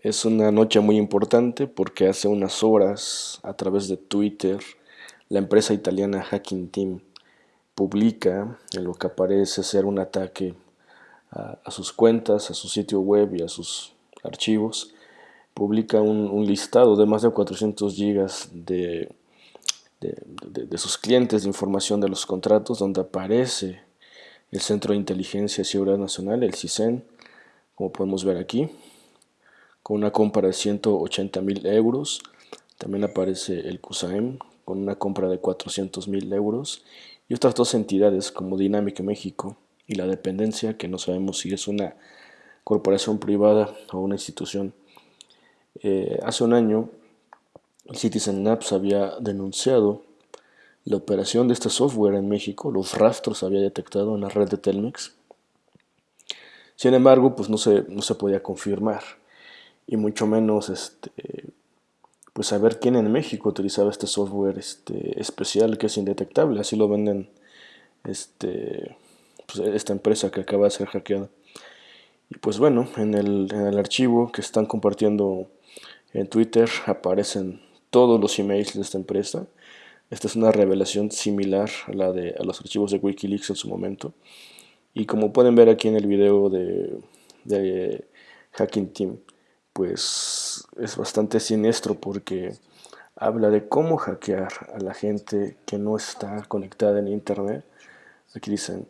Es una noche muy importante porque hace unas horas, a través de Twitter, la empresa italiana Hacking Team publica en lo que parece ser un ataque a, sus cuentas, a su sitio web y a sus archivos. Publica un, listado de más de 400 gigas de, de, sus clientes de información de los contratos, donde aparece el Centro de Inteligencia y Seguridad Nacional, el CISEN, como podemos ver aquí con una compra de 180 mil euros. También aparece el CUSAEM con una compra de 400 mil euros y otras dos entidades como Dinámica México y la dependencia que no sabemos si es una corporación privada o una institución. Eh, hace un año Citizen Apps había denunciado la operación de este software en México, los rastros había detectado en la red de Telmex. Sin embargo, pues no se, no se podía confirmar y mucho menos este, pues saber quién en México utilizaba este software este, especial que es indetectable, así lo venden este, pues, esta empresa que acaba de ser hackeada. Y pues bueno, en el, en el archivo que están compartiendo en Twitter aparecen todos los emails de esta empresa. Esta es una revelación similar a la de a los archivos de Wikileaks en su momento. Y como pueden ver aquí en el video de, de Hacking Team, pues es bastante siniestro porque habla de cómo hackear a la gente que no está conectada en internet. Aquí dicen,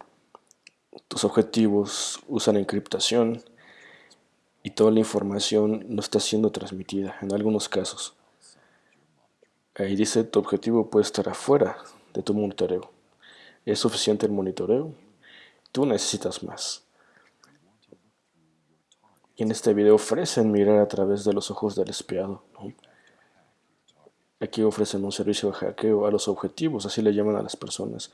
tus objetivos usan encriptación y toda la información no está siendo transmitida en algunos casos. Ahí dice, tu objetivo puede estar afuera de tu monitoreo. ¿Es suficiente el monitoreo? Tú necesitas más. Y en este video ofrecen mirar a través de los ojos del espiado. Aquí ofrecen un servicio de hackeo a los objetivos, así le llaman a las personas.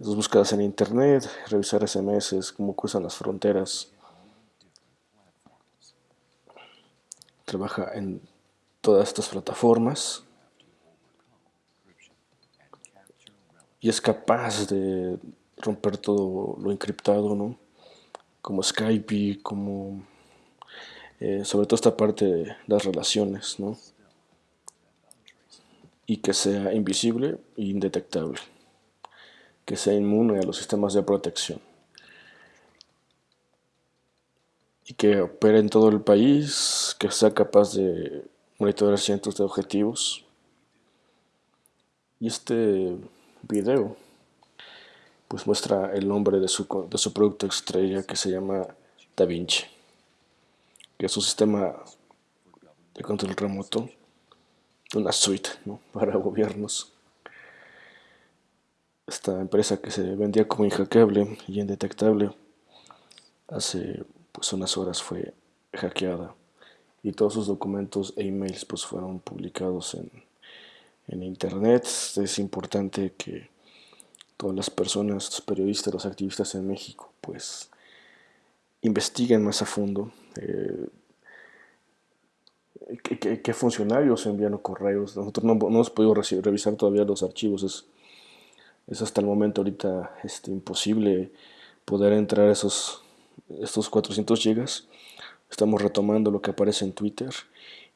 Sus búsquedas en internet, revisar SMS, cómo cruzan las fronteras. Trabaja en todas estas plataformas. Y es capaz de romper todo lo encriptado, ¿no? Como Skype, como eh, sobre todo esta parte de las relaciones, ¿no? Y que sea invisible e indetectable, que sea inmune a los sistemas de protección. Y que opere en todo el país, que sea capaz de monitorear cientos de objetivos. Y este video pues muestra el nombre de su, de su producto estrella que se llama Da Vinci que es un sistema de control remoto, una suite para gobiernos. Esta empresa que se vendía como inhackeable y indetectable, hace pues unas horas fue hackeada y todos sus documentos e emails pues fueron publicados en, en internet. Es importante que todas las personas, los periodistas, los activistas en México pues investiguen más a fondo eh, ¿qué, funcionarios envían correos. Nosotros no, hemos podido revisar todavía los archivos. Es, hasta el momento ahorita este, imposible poder entrar esos, estos 400 gigas. Estamos retomando lo que aparece en Twitter.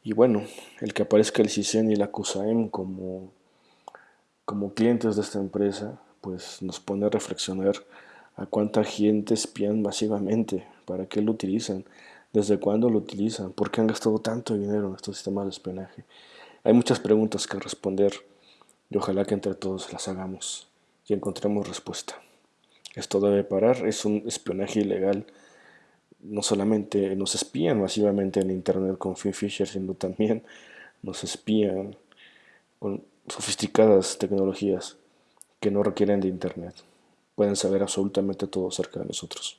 Y bueno, el que aparezca el CISEN y la CUSAEM como, como clientes de esta empresa, pues nos pone a reflexionar a cuánta gente espían masivamente, para qué lo utilizan, desde cuándo lo utilizan, por qué han gastado tanto dinero en estos sistemas de espionaje. Hay muchas preguntas que responder y ojalá que entre todos las hagamos y encontremos respuesta. Esto debe parar, es un espionaje ilegal. No solamente nos espían masivamente en Internet con Fisher, sino también nos espían con sofisticadas tecnologías que no requieren de Internet. Pueden saber absolutamente todo acerca de nosotros.